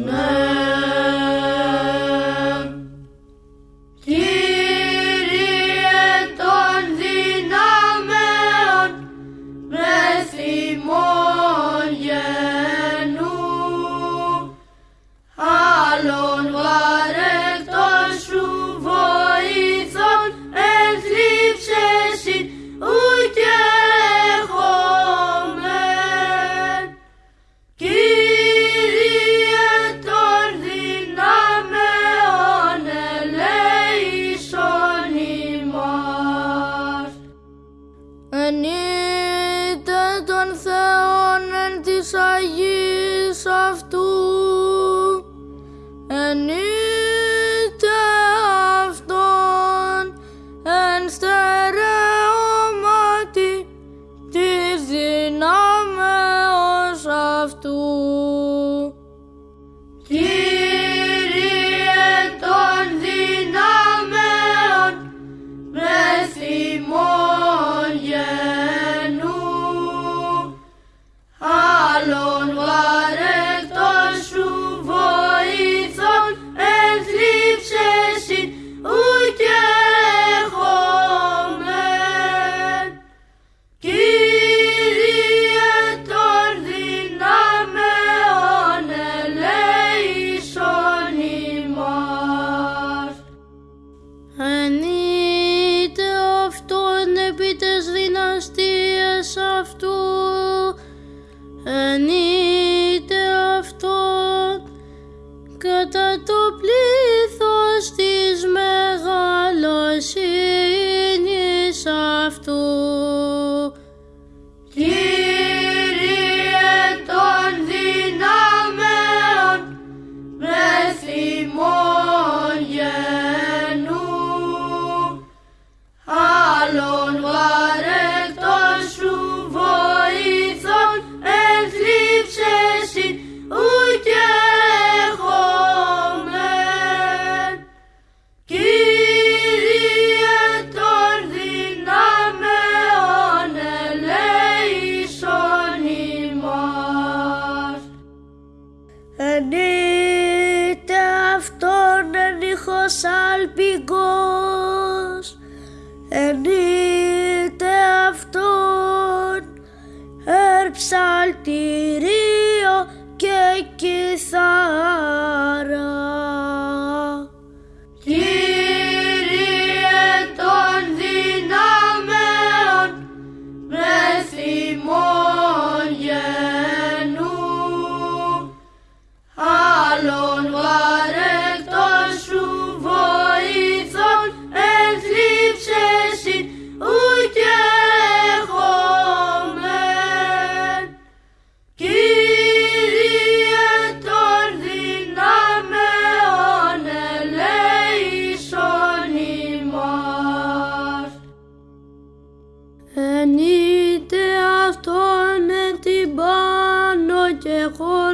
No. των Θεών εν της αυτού. t'oublie. ένας αλπικός ενείται αυτόν ερψαλτηρίο και κι θα يقول